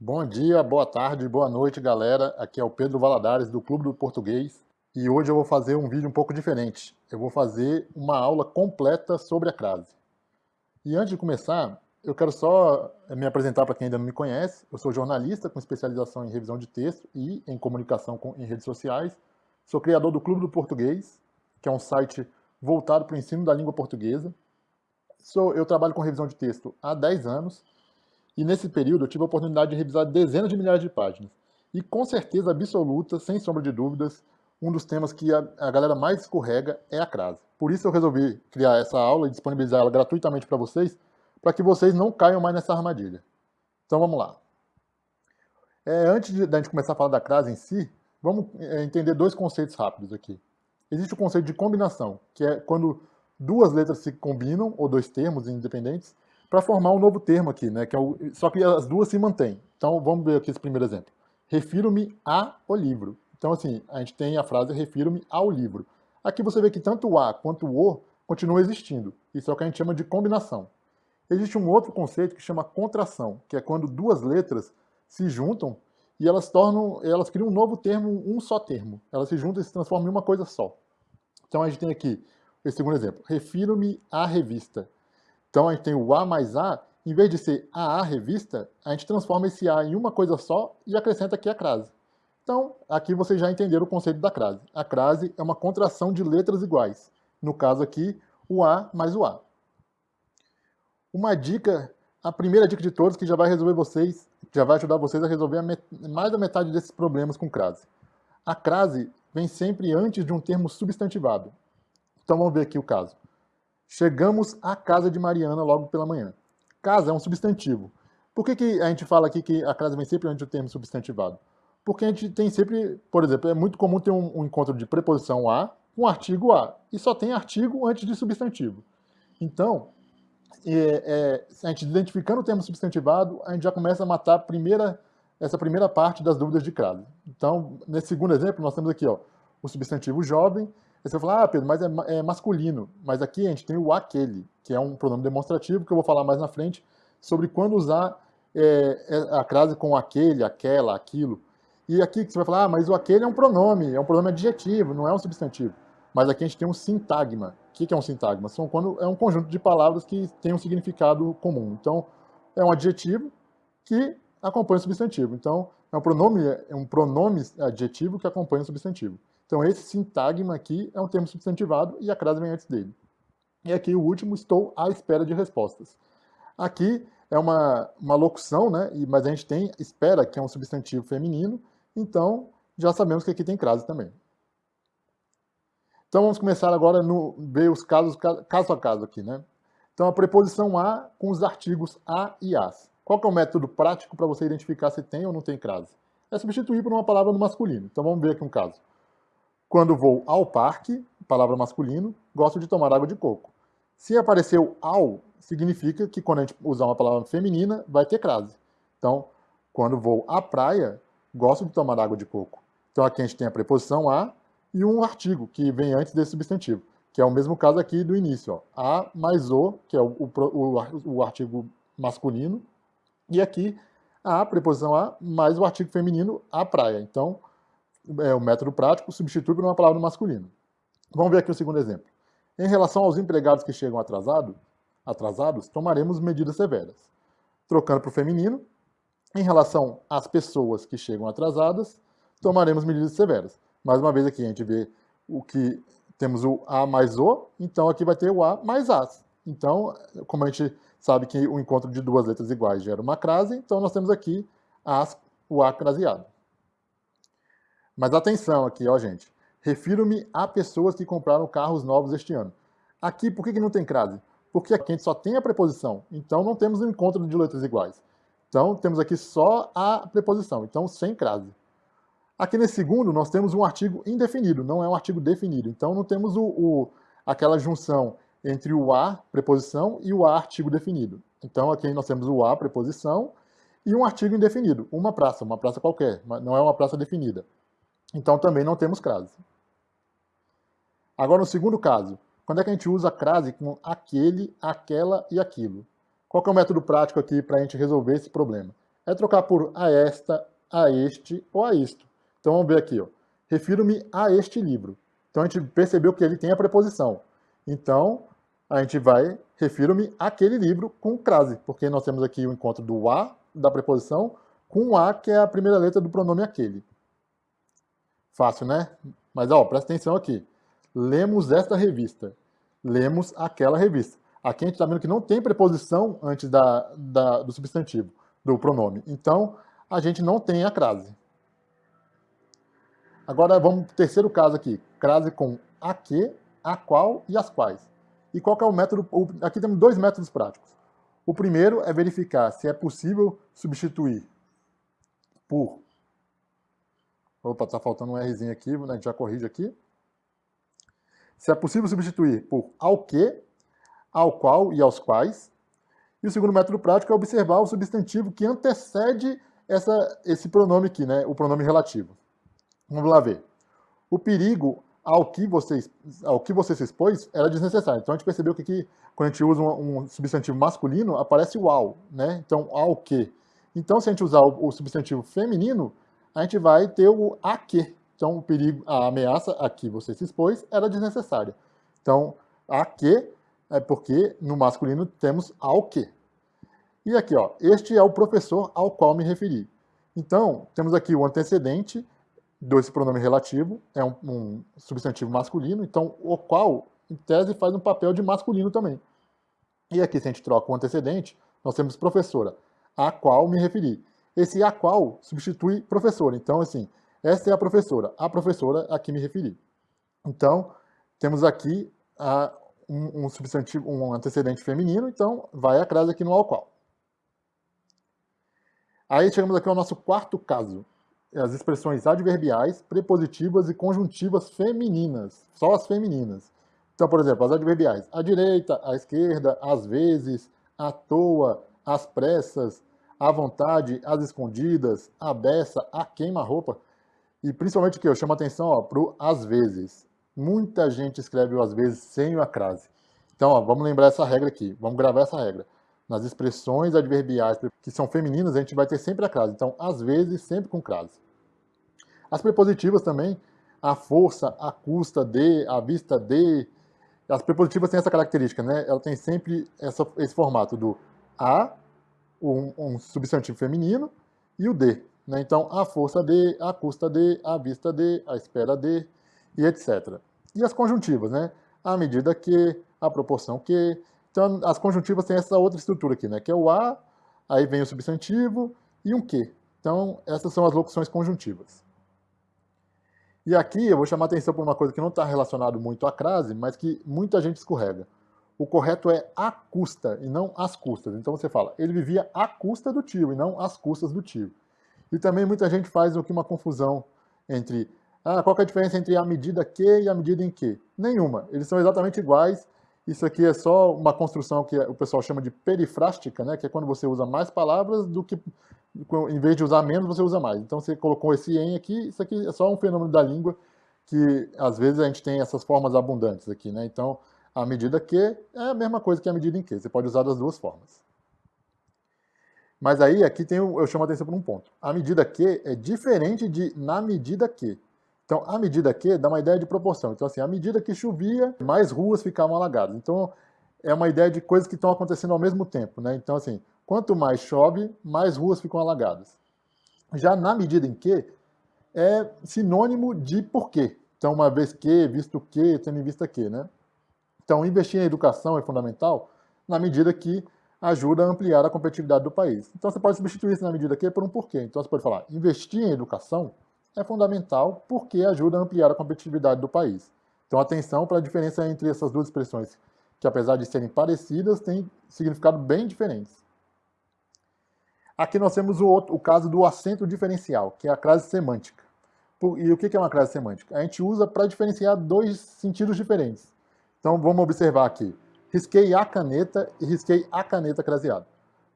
Bom dia, boa tarde, boa noite, galera. Aqui é o Pedro Valadares, do Clube do Português. E hoje eu vou fazer um vídeo um pouco diferente. Eu vou fazer uma aula completa sobre a crase. E antes de começar, eu quero só me apresentar para quem ainda não me conhece. Eu sou jornalista com especialização em revisão de texto e em comunicação com, em redes sociais. Sou criador do Clube do Português, que é um site voltado para o ensino da língua portuguesa. Sou, eu trabalho com revisão de texto há 10 anos e nesse período eu tive a oportunidade de revisar dezenas de milhares de páginas. E com certeza absoluta, sem sombra de dúvidas, um dos temas que a, a galera mais escorrega é a crase. Por isso eu resolvi criar essa aula e disponibilizar ela gratuitamente para vocês, para que vocês não caiam mais nessa armadilha. Então vamos lá. É, antes de, de a gente começar a falar da crase em si, vamos é, entender dois conceitos rápidos aqui. Existe o conceito de combinação, que é quando duas letras se combinam, ou dois termos independentes, para formar um novo termo aqui, né? Que é o, só que as duas se mantêm. Então vamos ver aqui esse primeiro exemplo. Refiro-me ao livro. Então assim, a gente tem a frase refiro-me ao livro. Aqui você vê que tanto o a quanto o o continuam existindo. Isso é o que a gente chama de combinação. Existe um outro conceito que chama contração, que é quando duas letras se juntam e elas tornam, elas criam um novo termo, um só termo. Elas se juntam e se transformam em uma coisa só. Então a gente tem aqui esse segundo exemplo. Refiro-me à revista. Então a gente tem o A mais A, em vez de ser a A revista, a gente transforma esse A em uma coisa só e acrescenta aqui a crase. Então, aqui vocês já entenderam o conceito da crase. A crase é uma contração de letras iguais. No caso aqui, o A mais o A. Uma dica, a primeira dica de todos que já vai resolver vocês, já vai ajudar vocês a resolver a mais da metade desses problemas com crase. A crase vem sempre antes de um termo substantivado. Então vamos ver aqui o caso. Chegamos à casa de Mariana logo pela manhã. Casa é um substantivo. Por que, que a gente fala aqui que a casa vem sempre antes do termo substantivado? Porque a gente tem sempre, por exemplo, é muito comum ter um, um encontro de preposição a com artigo a, e só tem artigo antes de substantivo. Então, é, é, a gente identificando o termo substantivado, a gente já começa a matar primeira, essa primeira parte das dúvidas de crase. Então, nesse segundo exemplo, nós temos aqui ó, o substantivo jovem Aí você fala, ah, Pedro, mas é, é, masculino. Mas aqui a gente tem o aquele, que é um pronome demonstrativo, que eu vou falar mais na frente, sobre quando usar é, é a crase com aquele, aquela, aquilo. E aqui você vai falar, ah, mas o aquele é um pronome, é um pronome adjetivo, não é um substantivo. Mas aqui a gente tem um sintagma. O que é um sintagma? São quando é um conjunto de palavras que tem um significado comum. Então, é um adjetivo que acompanha o substantivo. Então, é um pronome, é um pronome adjetivo que acompanha o substantivo. Então esse sintagma aqui é um termo substantivado e a crase vem antes dele. E aqui o último, estou à espera de respostas. Aqui é uma, uma locução, né? mas a gente tem espera, que é um substantivo feminino, então já sabemos que aqui tem crase também. Então vamos começar agora no ver os casos caso a caso aqui, né? Então a preposição a com os artigos a e as. Qual que é o método prático para você identificar se tem ou não tem crase? É substituir por uma palavra no masculino. Então vamos ver aqui um caso. Quando vou ao parque, palavra masculino, gosto de tomar água de coco. Se apareceu ao, significa que quando a gente usar uma palavra feminina, vai ter crase. Então, quando vou à praia, gosto de tomar água de coco. Então aqui a gente tem a preposição a e um artigo que vem antes desse substantivo, que é o mesmo caso aqui do início. Ó. A mais o, que é o, o, o artigo masculino, e aqui a preposição a mais o artigo feminino, a praia. Então, é, o método prático substitui por uma palavra masculina. Vamos ver aqui o segundo exemplo. Em relação aos empregados que chegam atrasado, atrasados, tomaremos medidas severas. Trocando para o feminino, em relação às pessoas que chegam atrasadas, tomaremos medidas severas. Mais uma vez aqui a gente vê o que temos o A mais O, então aqui vai ter o A mais As. Então, como a gente sabe que o encontro de duas letras iguais gera uma crase, então nós temos aqui as, o A craseado. Mas atenção aqui, ó, gente. Refiro-me a pessoas que compraram carros novos este ano. Aqui, por que, que não tem crase? Porque aqui a gente só tem a preposição, então não temos um encontro de letras iguais. Então, temos aqui só a preposição, então sem crase. Aqui nesse segundo, nós temos um artigo indefinido, não é um artigo definido. Então, não temos o, o, aquela junção entre o a, preposição, e o a, artigo definido. Então, aqui nós temos o a, preposição, e um artigo indefinido, uma praça, uma praça qualquer, não é uma praça definida. Então também não temos crase. Agora no segundo caso, quando é que a gente usa crase com aquele, aquela e aquilo? Qual é o método prático aqui para a gente resolver esse problema? é trocar por a esta, a este ou a isto. Então vamos ver aqui, refiro-me a este livro. Então a gente percebeu que ele tem a preposição. Então a gente vai, refiro-me àquele livro com crase, porque nós temos aqui o encontro do a, da preposição, com a, que é a primeira letra do pronome aquele. Fácil, né? Mas ó, presta atenção aqui. Lemos esta revista. Lemos aquela revista. Aqui a gente está vendo que não tem preposição antes da, da, do substantivo, do pronome. Então, a gente não tem a crase. Agora vamos para o terceiro caso aqui. Crase com a que, a qual e as quais. E qual é o método? Aqui temos dois métodos práticos. O primeiro é verificar se é possível substituir por... Opa, está faltando um Rzinho aqui, né? a gente já corrige aqui. Se é possível substituir por ao que, ao qual e aos quais. E o segundo método prático é observar o substantivo que antecede essa, esse pronome aqui, né? o pronome relativo. Vamos lá ver. O perigo ao que, você, ao que você se expôs era desnecessário. Então a gente percebeu que quando a gente usa um, um substantivo masculino, aparece o ao, né? Então, ao que. Então, se a gente usar o, o, substantivo feminino, a gente vai ter o a que. Então, o perigo, a ameaça a que você se expôs era desnecessária. Então, a que é porque no masculino temos ao que. E aqui, ó, este é o professor ao qual me referi. Então, temos aqui o antecedente, desse pronome relativo, é um, um, substantivo masculino, então o qual, em tese, faz um papel de masculino também. E aqui, se a gente troca o antecedente, nós temos professora, a qual me referi. Esse a qual substitui professora. Então, assim, essa é a professora, a professora a que me referi. Então, temos aqui a, um, um, substantivo, um antecedente feminino, então vai a crase aqui no ao qual. Aí chegamos aqui ao nosso quarto caso, as expressões adverbiais, prepositivas e conjuntivas femininas, só as femininas. Então, por exemplo, as adverbiais, à direita, à esquerda, às vezes, à toa, às pressas, à vontade, às escondidas, à beça, à queima-roupa. E principalmente o que eu chamo a atenção para o às vezes. Muita gente escreve o às vezes sem o acrase. Então, ó, vamos lembrar essa regra aqui, vamos gravar essa regra. Nas expressões adverbiais que são femininas, a gente vai ter sempre a crase. Então, às vezes, sempre com crase. As prepositivas também, a força, a custa de, a vista de. As prepositivas têm essa característica, né? Ela tem sempre essa, esse formato do a, um, um substantivo feminino, e o de. Né? Então, a força de, a custa de, a vista de, a espera de, e etc. E as conjuntivas, né? A medida que, a proporção que, então, as conjuntivas têm essa outra estrutura aqui, né? Que é o a, aí vem o substantivo e um que. Então, essas são as locuções conjuntivas. E aqui eu vou chamar atenção para uma coisa que não está relacionado muito à crase, mas que muita gente escorrega. O correto é a custa e não as custas. Então você fala, ele vivia à custa do tio e não às custas do tio. E também muita gente faz aqui uma confusão entre ah, qual é a diferença entre a medida que e a medida em que? Nenhuma. Eles são exatamente iguais isso aqui é só uma construção que o pessoal chama de perifrástica, né? que é quando você usa mais palavras do que, em vez de usar menos, você usa mais. Então você colocou esse em aqui, isso aqui é só um fenômeno da língua que às vezes a gente tem essas formas abundantes aqui. Né? Então, a medida que é a mesma coisa que a medida em que, você pode usar das duas formas. Mas aí, aqui tem, eu chamo a atenção para um ponto. A medida que é diferente de na medida que. Então, a medida que dá uma ideia de proporção. Então, assim, à medida que chovia, mais ruas ficavam alagadas. Então, é uma ideia de coisas que estão acontecendo ao mesmo tempo, né? Então, assim, quanto mais chove, mais ruas ficam alagadas. Já na medida em que, é sinônimo de porquê. Então, uma vez que, visto que, tendo em vista que, né? Então, investir em educação é fundamental na medida que ajuda a ampliar a competitividade do país. Então, você pode substituir isso na medida que por um porquê. Então, você pode falar, investir em educação é fundamental porque ajuda a ampliar a competitividade do país. Então, atenção para a diferença entre essas duas expressões, que apesar de serem parecidas, têm significado bem diferentes. Aqui nós temos o, outro, o caso do acento diferencial, que é a crase semântica. E o que é uma crase semântica? A gente usa para diferenciar dois sentidos diferentes. Então, vamos observar aqui. Risquei a caneta e risquei a caneta craseada.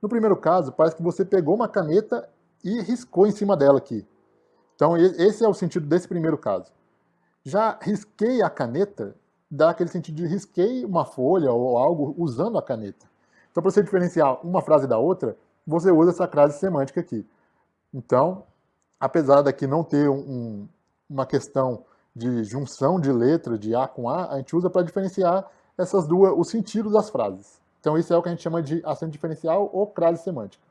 No primeiro caso, parece que você pegou uma caneta e riscou em cima dela aqui. Então, esse é o sentido desse primeiro caso. Já risquei a caneta, dá aquele sentido de risquei uma folha ou algo usando a caneta. Então, para você diferenciar uma frase da outra, você usa essa crase semântica aqui. Então, apesar daqui não ter um, uma questão de junção de letra de A com A, a gente usa para diferenciar essas duas, os sentidos das frases. Então isso é o que a gente chama de acento diferencial ou crase semântica.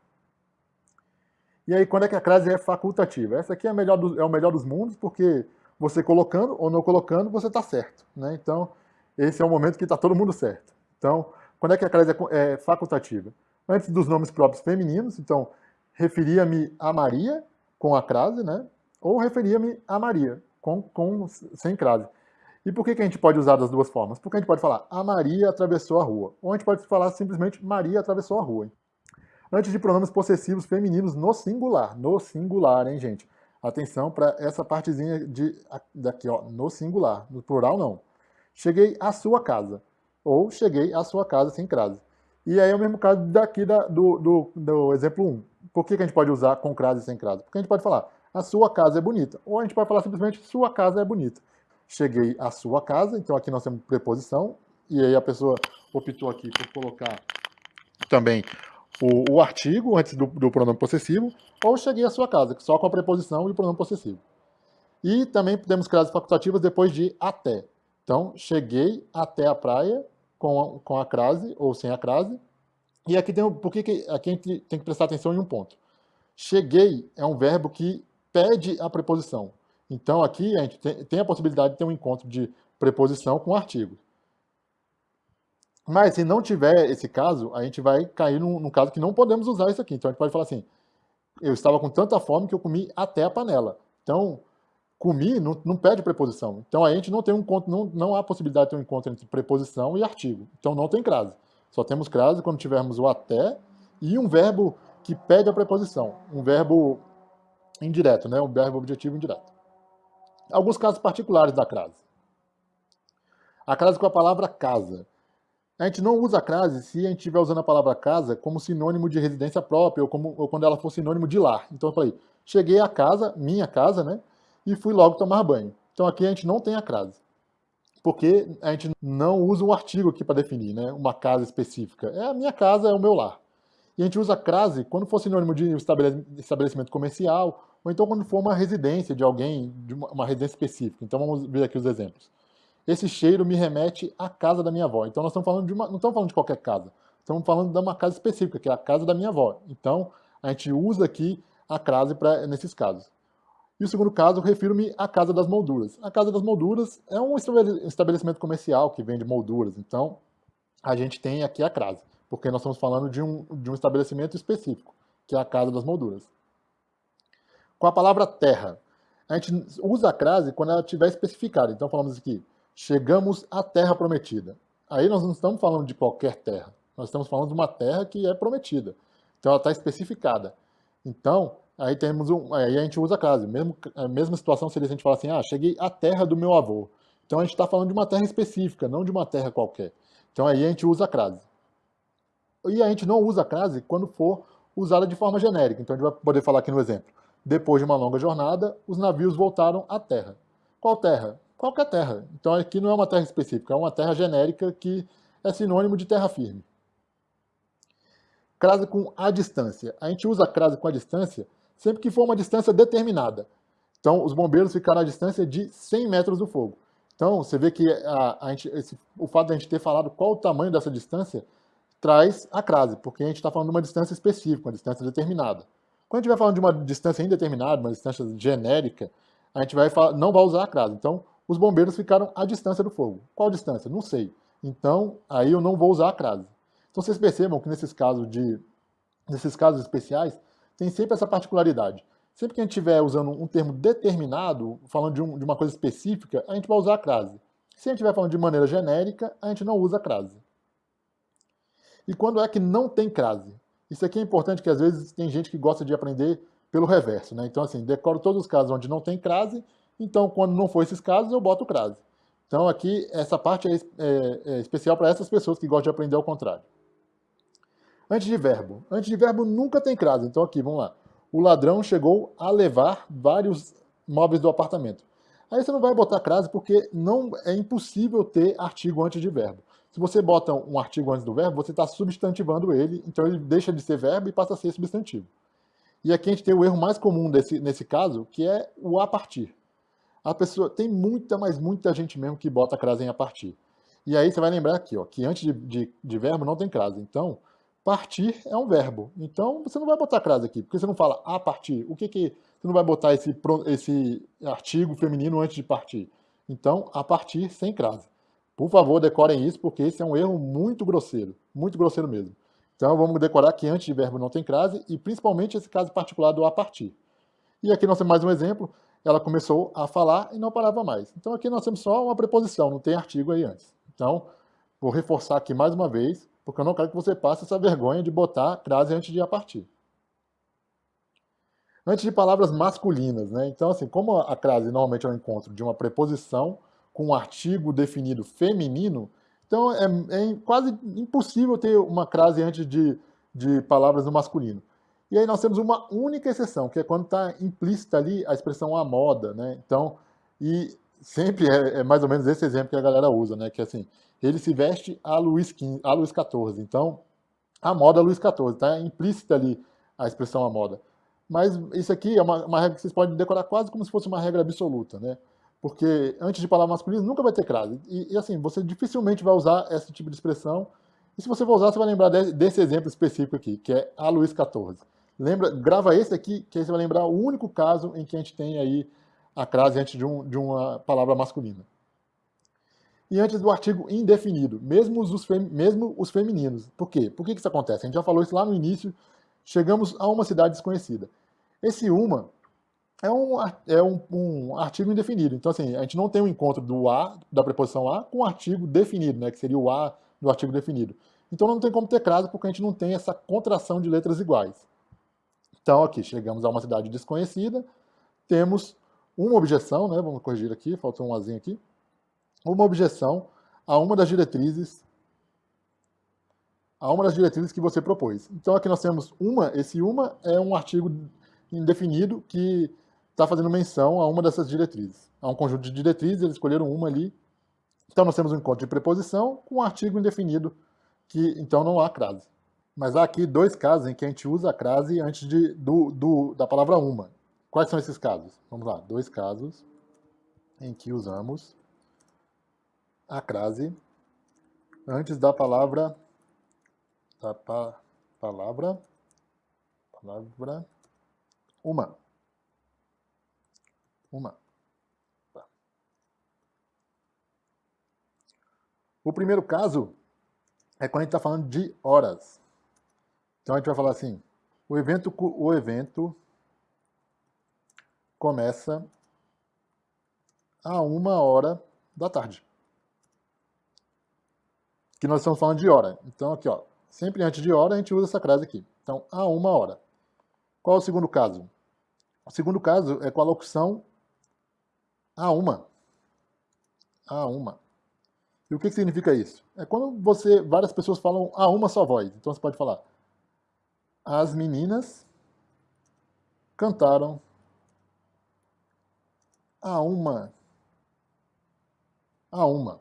E aí, quando é que a crase é facultativa? Essa aqui é, melhor do, é o melhor dos mundos, porque você colocando ou não colocando, você está certo. Né? Então, esse é o momento que está todo mundo certo. Então, quando é que a crase é, é facultativa? Antes dos nomes próprios femininos, então, referia-me a Maria, com a crase, né? ou referia-me a Maria, com, com, sem crase. E por que, que a gente pode usar das duas formas? Porque a gente pode falar a Maria atravessou a rua, ou a gente pode falar simplesmente Maria atravessou a rua. Hein? Antes de pronomes possessivos femininos no singular, no singular, hein, gente? Atenção para essa partezinha de, daqui, ó, no singular, no plural não. Cheguei à sua casa, ou cheguei à sua casa sem crase. E aí é o mesmo caso daqui da, do, do, do, exemplo 1. Por que, que a gente pode usar com crase e sem crase? Porque a gente pode falar a sua casa é bonita, ou a gente pode falar simplesmente sua casa é bonita cheguei à sua casa, então aqui nós temos preposição, e aí a pessoa optou aqui por colocar também o, o artigo antes do, do, pronome possessivo, ou cheguei à sua casa, só com a preposição e o pronome possessivo. E também temos frases facultativas depois de até. Então, cheguei até a praia com a, com a crase ou sem a crase. E aqui tem por que aqui a gente tem que prestar atenção em um ponto. Cheguei é um verbo que pede a preposição. Então aqui a gente tem a possibilidade de ter um encontro de preposição com artigo. Mas se não tiver esse caso, a gente vai cair num, num, caso que não podemos usar isso aqui. Então a gente pode falar assim, eu estava com tanta fome que eu comi até a panela. Então, comi não, não pede preposição. Então a gente não tem um encontro, não, não há possibilidade de ter um encontro entre preposição e artigo. Então não tem crase. Só temos crase quando tivermos o até e um verbo que pede a preposição. Um verbo indireto, né? um verbo objetivo indireto alguns casos particulares da crase. A crase com a palavra casa. A gente não usa a crase se a gente estiver usando a palavra casa como sinônimo de residência própria ou, como, ou quando ela for sinônimo de lar. Então eu falei, cheguei à casa, minha casa, né? E fui logo tomar banho. Então aqui a gente não tem a crase. Porque a gente não usa um artigo aqui para definir, né? Uma casa específica. É a minha casa, é o meu lar. E a gente usa crase quando for sinônimo de estabelecimento comercial ou então quando for uma residência de alguém, de uma, residência específica. Então vamos ver aqui os exemplos. Esse cheiro me remete à casa da minha avó. Então nós estamos falando de uma, não estamos falando de qualquer casa. Estamos falando de uma casa específica, que é a casa da minha avó. Então a gente usa aqui a crase pra, nesses casos. E o segundo caso, refiro-me à Casa das Molduras. A Casa das Molduras é um estabelecimento comercial que vende molduras, então a gente tem aqui a crase, porque nós estamos falando de um, de um estabelecimento específico, que é a Casa das Molduras com a palavra terra. A gente usa a crase quando ela estiver especificada. Então falamos aqui, chegamos à terra prometida. Aí nós não estamos falando de qualquer terra. Nós estamos falando de uma terra que é prometida. Então ela está especificada. Então, aí temos um, aí a gente usa a crase. Mesmo, a mesma situação seria se a gente falar assim, ah, cheguei à terra do meu avô. Então a gente está falando de uma terra específica, não de uma terra qualquer. Então aí a gente usa a crase. E a gente não usa a crase quando for usada de forma genérica. Então a gente vai poder falar aqui no exemplo. Depois de uma longa jornada, os navios voltaram à terra. Qual terra? Qualquer terra. Então aqui não é uma terra específica, é uma terra genérica que é sinônimo de terra firme. Crase com a distância. A gente usa crase com a distância sempre que for uma distância determinada. Então os bombeiros ficaram à distância de 100 metros do fogo. Então você vê que a, a gente, esse, o fato de a gente ter falado qual o tamanho dessa distância traz a crase, porque a gente está falando de uma distância específica, uma distância determinada. Quando a gente vai falando de uma distância indeterminada, uma distância genérica, a gente vai falar, não vai usar a crase. Então, os bombeiros ficaram à distância do fogo. Qual distância? Não sei. Então, aí eu não vou usar a crase. Então, vocês percebam que nesses casos, de, nesses casos especiais, tem sempre essa particularidade. Sempre que a gente estiver usando um termo determinado, falando de, um, de uma coisa específica, a gente vai usar a crase. Se a gente estiver falando de maneira genérica, a gente não usa a crase. E quando é que não tem crase? Isso aqui é importante, que às vezes tem gente que gosta de aprender pelo reverso, né? Então, assim, decoro todos os casos onde não tem crase, então, quando não for esses casos, eu boto crase. Então, aqui, essa parte é, é, é especial para essas pessoas que gostam de aprender ao contrário. Antes de verbo. Antes de verbo nunca tem crase. Então, aqui, vamos lá. O ladrão chegou a levar vários móveis do apartamento. Aí você não vai botar crase porque não é impossível ter artigo antes de verbo. Se você bota um artigo antes do verbo, você está substantivando ele, então ele deixa de ser verbo e passa a ser substantivo. E aqui a gente tem o erro mais comum desse, nesse caso, que é o a partir. A pessoa tem muita, mas muita gente mesmo que bota crase em a partir. E aí você vai lembrar aqui, ó, que antes de, de, de verbo não tem crase. Então, partir é um verbo. Então, você não vai botar crase aqui, porque você não fala a partir. O que que... Você não vai botar esse, esse artigo feminino antes de partir. Então, a partir sem crase. Por favor, decorem isso, porque esse é um erro muito grosseiro. Muito grosseiro mesmo. Então, vamos decorar que antes de verbo não tem crase, e principalmente esse caso particular do a partir. E aqui nós temos mais um exemplo. Ela começou a falar e não parava mais. Então, aqui nós temos só uma preposição, não tem artigo aí antes. Então, vou reforçar aqui mais uma vez, porque eu não quero que você passe essa vergonha de botar crase antes de a partir. Antes de palavras masculinas, né? Então, assim, como a crase normalmente é um encontro de uma preposição com um artigo definido feminino, então é, é, quase impossível ter uma crase antes de, de palavras no masculino. E aí nós temos uma única exceção, que é quando está implícita ali a expressão a moda, né? Então, e sempre é, é, mais ou menos esse exemplo que a galera usa, né? Que assim, ele se veste a Luiz, XV, a Luiz XIV. Então, a moda Luiz XIV, está implícita ali a expressão a moda. Mas isso aqui é uma, uma, regra que vocês podem decorar quase como se fosse uma regra absoluta, né? Porque antes de palavra masculina nunca vai ter crase. E, e, assim, você dificilmente vai usar esse tipo de expressão. E se você for usar, você vai lembrar de, desse exemplo específico aqui, que é a Luiz XIV. Lembra, grava esse aqui, que aí você vai lembrar o único caso em que a gente tem aí a crase antes de, um, de uma palavra masculina. E antes do artigo indefinido, mesmo os, fem, mesmo os femininos. Por quê? Por que isso acontece? A gente já falou isso lá no início. Chegamos a uma cidade desconhecida. Esse uma é um, é um, um, artigo indefinido. Então, assim, a gente não tem um encontro do a, da preposição a, com o artigo definido, né, que seria o a do artigo definido. Então, não tem como ter crase, porque a gente não tem essa contração de letras iguais. Então, aqui, chegamos a uma cidade desconhecida, temos uma objeção, né, vamos corrigir aqui, faltou um azinho aqui, uma objeção a uma das diretrizes a uma das diretrizes que você propôs. Então, aqui nós temos uma, esse uma é um artigo indefinido que está fazendo menção a uma dessas diretrizes. Há um conjunto de diretrizes, eles escolheram uma ali. Então nós temos um encontro de preposição com um artigo indefinido, que então não há crase. Mas há aqui dois casos em que a gente usa a crase antes de, do, do, da palavra uma. Quais são esses casos? Vamos lá, dois casos em que usamos a crase antes da palavra da pa, palavra palavra uma. Uma. O primeiro caso é quando a gente está falando de horas. Então a gente vai falar assim, o evento, o evento começa a uma hora da tarde. Que nós estamos falando de hora. Então aqui, ó, sempre antes de hora a gente usa essa frase aqui. Então, a uma hora. Qual é o segundo caso? O segundo caso é com a locução a uma. A uma. E o que, que significa isso? É quando você, várias pessoas falam a uma só voz. Então você pode falar as meninas cantaram a uma. A uma.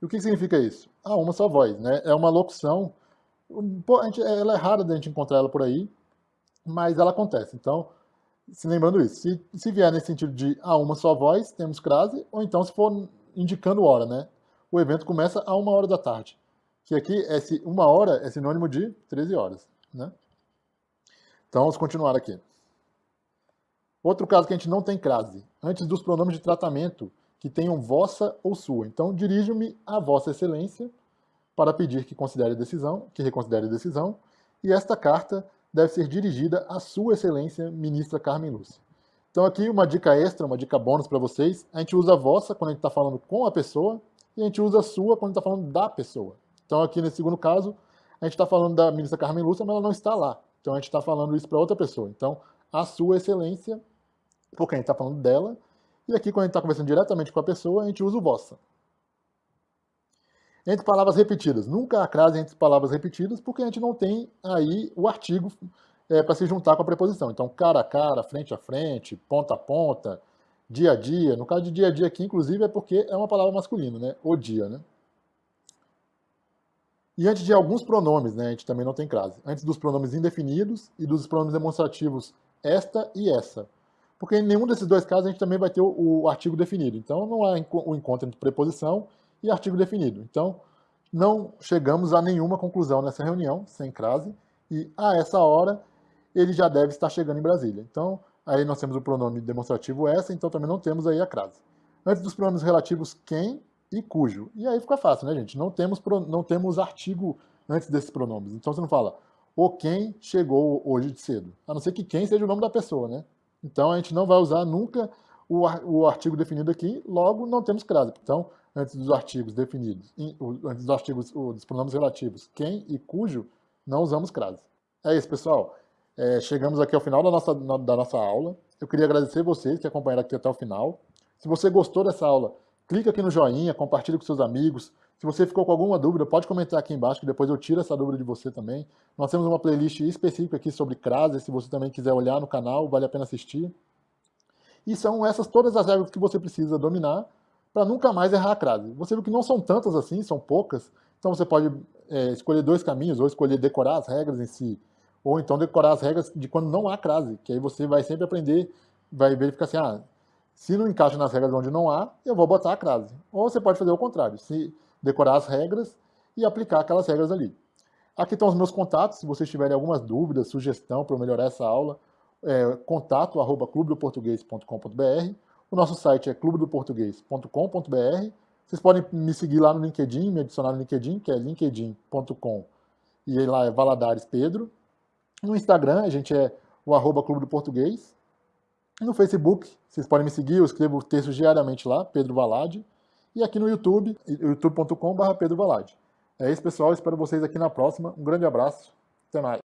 E o que, significa isso? A uma só voz, né? É uma locução. Ela é rara da gente encontrar ela por aí, mas ela acontece. Então, se lembrando isso, se, se vier nesse sentido de a uma só voz, temos crase, ou então se for indicando hora, né? O evento começa a uma hora da tarde. Que aqui, esse uma hora é sinônimo de 13 horas, né? Então, vamos continuar aqui. Outro caso que a gente não tem crase, antes dos pronomes de tratamento que tenham vossa ou sua. Então, dirijo-me a vossa excelência para pedir que considere a decisão, que reconsidere a decisão, e esta carta deve ser dirigida à Sua Excelência, Ministra Carmen Lúcia. Então aqui uma dica extra, uma dica bônus para vocês, a gente usa a vossa quando a gente está falando com a pessoa, e a gente usa a sua quando está falando da pessoa. Então aqui nesse segundo caso, a gente está falando da ministra Carmen Lúcia, mas ela não está lá. Então a gente está falando isso para outra pessoa. Então, a sua excelência, porque a gente está falando dela, e aqui quando a gente está conversando diretamente com a pessoa, a gente usa o vossa. Entre palavras repetidas. Nunca há crase entre palavras repetidas, porque a gente não tem aí o artigo é, para se juntar com a preposição. Então, cara a cara, frente a frente, ponta a ponta, dia a dia. No caso de dia a dia aqui, inclusive, é porque é uma palavra masculina, né? O dia, né? E antes de alguns pronomes, né, a gente também não tem crase. Antes dos pronomes indefinidos e dos pronomes demonstrativos esta e essa. Porque em nenhum desses dois casos a gente também vai ter o, o artigo definido. Então não há o encontro entre preposição e artigo definido. Então não chegamos a nenhuma conclusão nessa reunião, sem crase, e a essa hora ele já deve estar chegando em Brasília. Então aí nós temos o pronome demonstrativo essa, então também não temos aí a crase. Antes dos pronomes relativos quem e cujo. E aí fica fácil, né, gente? Não temos, não temos artigo antes desses pronomes. Então você não fala o quem chegou hoje de cedo. A não ser que quem seja o nome da pessoa, né? Então a gente não vai usar nunca o, o artigo definido aqui, logo não temos crase. Então, antes dos artigos definidos, antes dos artigos dos pronomes relativos quem e cujo, não usamos crase. É isso, pessoal. É, chegamos aqui ao final da nossa, da nossa aula. Eu queria agradecer vocês que acompanharam aqui até o final. Se você gostou dessa aula, clica aqui no joinha, compartilha com seus amigos. Se você ficou com alguma dúvida, pode comentar aqui embaixo, que depois eu tiro essa dúvida de você também. Nós temos uma playlist específica aqui sobre crase, se você também quiser olhar no canal, vale a pena assistir. E são essas todas as regras que você precisa dominar para nunca mais errar a crase. Você viu que não são tantas assim, são poucas, então você pode é, escolher dois caminhos, ou escolher decorar as regras em si, ou então decorar as regras de quando não há crase, que aí você vai sempre aprender, vai verificar assim, ah, se não encaixa nas regras onde não há, eu vou botar a crase. Ou você pode fazer o contrário, se decorar as regras e aplicar aquelas regras ali. Aqui estão os meus contatos, se vocês tiverem algumas dúvidas, sugestão para melhorar essa aula, é, contato arroba clubedoportuguês.com.br. O nosso site é clubedoportuguês.com.br. Vocês podem me seguir lá no LinkedIn, me adicionar no LinkedIn, que é linkedin.com e lá é Valadares Pedro. No Instagram, a gente é o arroba Clube do Português. No Facebook, vocês podem me seguir, eu escrevo textos diariamente lá, Pedro Valade. E aqui no YouTube, youtube.com.br. É isso, pessoal. Espero vocês aqui na próxima. Um grande abraço. Até mais.